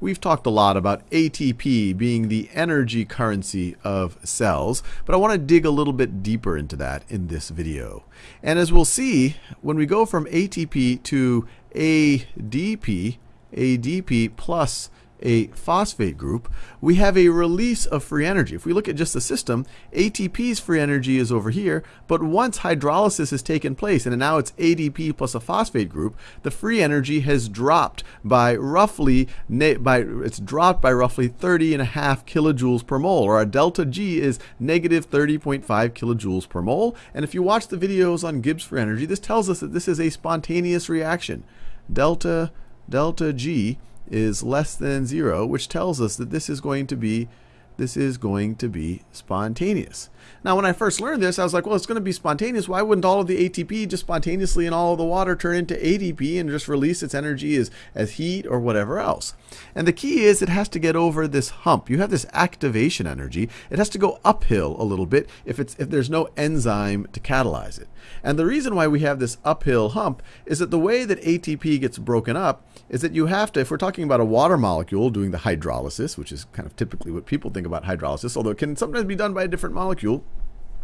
we've talked a lot about ATP being the energy currency of cells, but I want to dig a little bit deeper into that in this video. And as we'll see, when we go from ATP to ADP, ADP plus a phosphate group, we have a release of free energy. If we look at just the system, ATP's free energy is over here, but once hydrolysis has taken place and now it's ADP plus a phosphate group, the free energy has dropped by roughly by it's dropped by roughly 30 and a half kilojoules per mole, or our delta G is negative 30.5 kilojoules per mole. And if you watch the videos on Gibbs free energy, this tells us that this is a spontaneous reaction. Delta delta G is less than zero, which tells us that this is going to be this is going to be spontaneous. Now, when I first learned this, I was like, well, it's going to be spontaneous. Why wouldn't all of the ATP just spontaneously and all of the water turn into ADP and just release its energy as, as heat or whatever else? And the key is it has to get over this hump. You have this activation energy. It has to go uphill a little bit if, it's, if there's no enzyme to catalyze it. And the reason why we have this uphill hump is that the way that ATP gets broken up is that you have to, if we're talking about a water molecule doing the hydrolysis, which is kind of typically what people think about hydrolysis, although it can sometimes be done by a different molecule,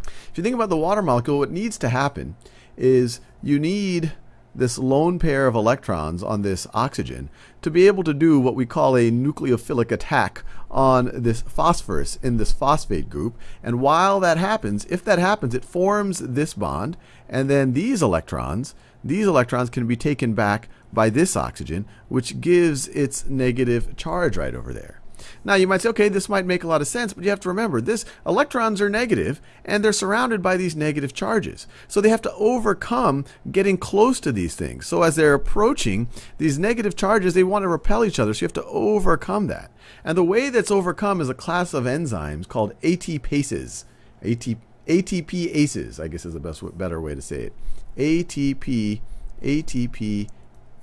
if you think about the water molecule, what needs to happen is you need this lone pair of electrons on this oxygen to be able to do what we call a nucleophilic attack on this phosphorus in this phosphate group. And while that happens, if that happens, it forms this bond, and then these electrons, these electrons can be taken back by this oxygen, which gives its negative charge right over there. Now you might say, okay, this might make a lot of sense, but you have to remember this electrons are negative and they're surrounded by these negative charges. So they have to overcome getting close to these things. So as they're approaching these negative charges, they want to repel each other. So you have to overcome that. And the way that's overcome is a class of enzymes called ATPases. AT, ATPases, I guess is the best better way to say it. ATP ATP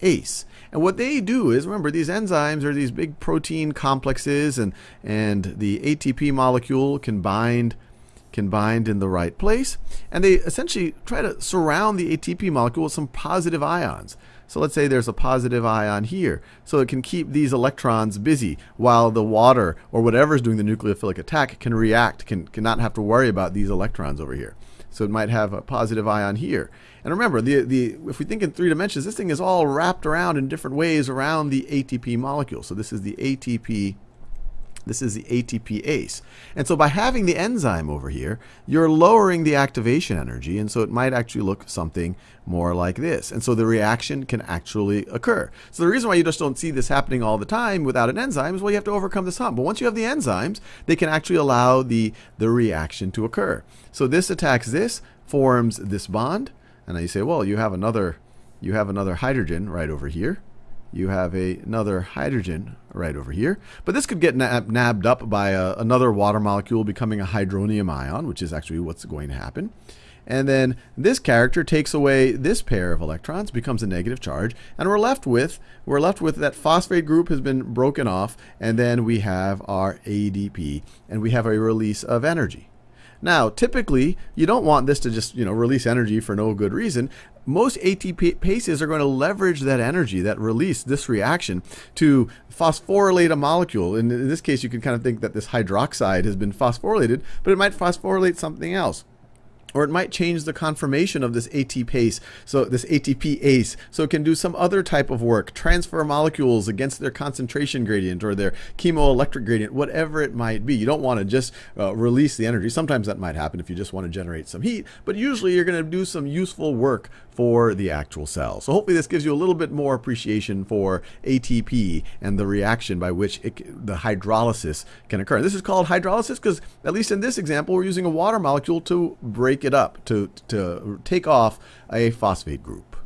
ACE. And what they do is, remember, these enzymes are these big protein complexes, and, and the ATP molecule can bind, can bind in the right place. And they essentially try to surround the ATP molecule with some positive ions. So let's say there's a positive ion here. So it can keep these electrons busy while the water or whatever is doing the nucleophilic attack can react, can, can not have to worry about these electrons over here. So it might have a positive ion here. And remember, the, the, if we think in three dimensions, this thing is all wrapped around in different ways around the ATP molecule. So this is the ATP this is the ATPase. And so by having the enzyme over here, you're lowering the activation energy, and so it might actually look something more like this. And so the reaction can actually occur. So the reason why you just don't see this happening all the time without an enzyme is well, you have to overcome this hump. But once you have the enzymes, they can actually allow the, the reaction to occur. So this attacks this, forms this bond, and then you say, well, you have another, you have another hydrogen right over here. You have a, another hydrogen right over here. But this could get nab nabbed up by a, another water molecule becoming a hydronium ion, which is actually what's going to happen. And then this character takes away this pair of electrons, becomes a negative charge, and we're left with we're left with that phosphate group has been broken off, and then we have our ADP, and we have a release of energy. Now, typically, you don't want this to just, you know, release energy for no good reason. Most ATPases are going to leverage that energy, that release, this reaction, to phosphorylate a molecule. And in this case, you can kind of think that this hydroxide has been phosphorylated, but it might phosphorylate something else or it might change the conformation of this ATPase, so this ATPase, so it can do some other type of work, transfer molecules against their concentration gradient or their chemoelectric gradient, whatever it might be. You don't want to just uh, release the energy. Sometimes that might happen if you just want to generate some heat, but usually you're going to do some useful work for the actual cell. So hopefully this gives you a little bit more appreciation for ATP and the reaction by which it, the hydrolysis can occur. This is called hydrolysis because, at least in this example, we're using a water molecule to break it up, to, to take off a phosphate group.